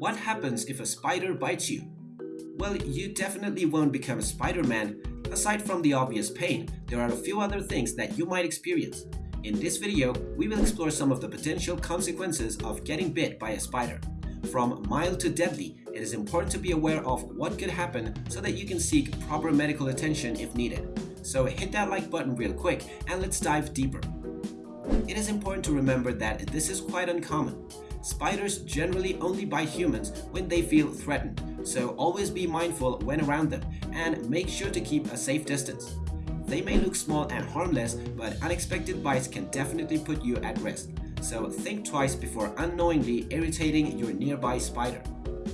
What happens if a spider bites you? Well, you definitely won't become a Spider-Man. Aside from the obvious pain, there are a few other things that you might experience. In this video, we will explore some of the potential consequences of getting bit by a spider. From mild to deadly, it is important to be aware of what could happen so that you can seek proper medical attention if needed. So hit that like button real quick and let's dive deeper. It is important to remember that this is quite uncommon. Spiders generally only bite humans when they feel threatened, so always be mindful when around them and make sure to keep a safe distance. They may look small and harmless, but unexpected bites can definitely put you at risk, so think twice before unknowingly irritating your nearby spider.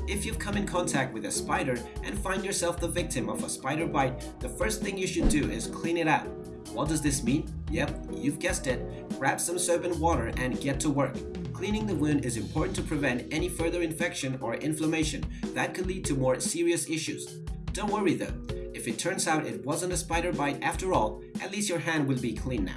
If you've come in contact with a spider and find yourself the victim of a spider bite, the first thing you should do is clean it out. What does this mean? Yep, you've guessed it. Grab some soap and water and get to work. Cleaning the wound is important to prevent any further infection or inflammation that could lead to more serious issues. Don't worry though, if it turns out it wasn't a spider bite after all, at least your hand will be clean now.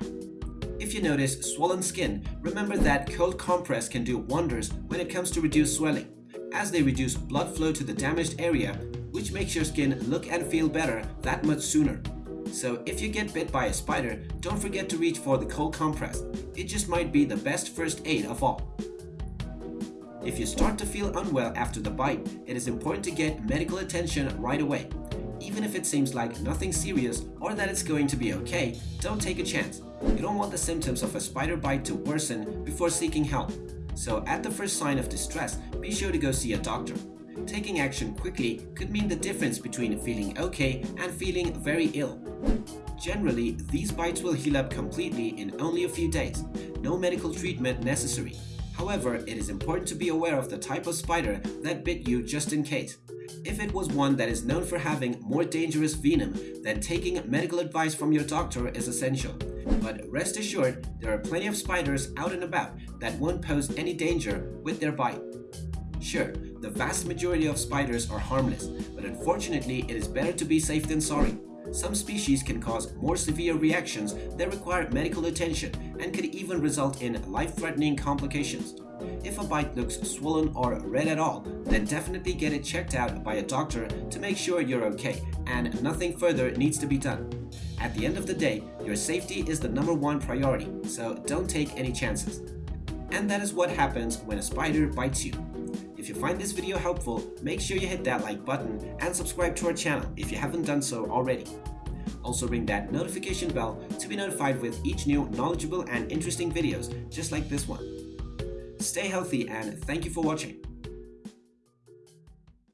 If you notice swollen skin, remember that cold compress can do wonders when it comes to reduce swelling as they reduce blood flow to the damaged area, which makes your skin look and feel better that much sooner. So if you get bit by a spider, don't forget to reach for the cold compress. It just might be the best first aid of all. If you start to feel unwell after the bite, it is important to get medical attention right away. Even if it seems like nothing serious or that it's going to be okay, don't take a chance. You don't want the symptoms of a spider bite to worsen before seeking help. So at the first sign of distress, be sure to go see a doctor. Taking action quickly could mean the difference between feeling okay and feeling very ill. Generally, these bites will heal up completely in only a few days. No medical treatment necessary. However, it is important to be aware of the type of spider that bit you just in case. If it was one that is known for having more dangerous venom, then taking medical advice from your doctor is essential. But rest assured, there are plenty of spiders out and about that won't pose any danger with their bite. Sure, the vast majority of spiders are harmless, but unfortunately it is better to be safe than sorry. Some species can cause more severe reactions that require medical attention and could even result in life-threatening complications. If a bite looks swollen or red at all, then definitely get it checked out by a doctor to make sure you're okay and nothing further needs to be done. At the end of the day, your safety is the number one priority, so don't take any chances. And that is what happens when a spider bites you. If you find this video helpful, make sure you hit that like button and subscribe to our channel if you haven't done so already. Also ring that notification bell to be notified with each new knowledgeable and interesting videos just like this one. Stay healthy and thank you for watching.